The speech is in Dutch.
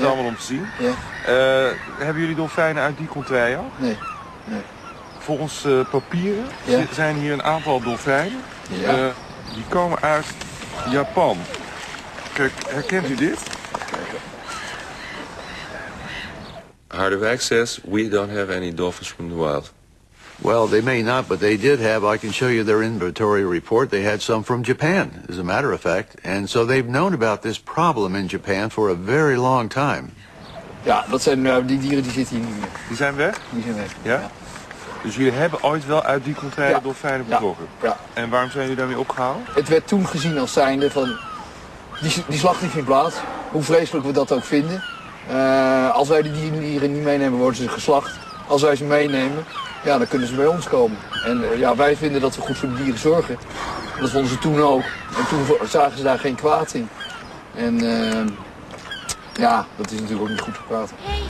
het allemaal om te zien. Ja. Eh, hebben jullie dolfijnen uit die contrée ook? Nee. Nee. Volgens eh, papieren zijn hier een aantal dolfijnen. Ja. Eh, die komen uit Japan. Kijk, herkent u dit? Harderwijk says we don't have any dolphins from the wild. Well, they may not, but they did have, I can show you their inventory report. They had some from Japan, as a matter of fact. And so they've known about this problem in Japan for a very long time. Ja, dat zijn, nou, die dieren die zitten hier niet meer. Die zijn weg? Die zijn weg. Ja? Dus jullie hebben ooit wel uit die contrée Ja. dolfijnen betrokken? Ja. En waarom zijn jullie daarmee opgehouden? Het werd toen gezien als zijnde van, die, die slacht niet vindt plaats. Hoe vreselijk we dat ook vinden. Eh, als wij die dieren niet meenemen, worden ze geslacht. Als wij ze meenemen, ja, dan kunnen ze bij ons komen. En eh, ja, wij vinden dat we goed voor de dieren zorgen. Dat vonden ze toen ook. En toen zagen ze daar geen kwaad in. En eh, ja, dat is natuurlijk ook niet goed voor kwaad.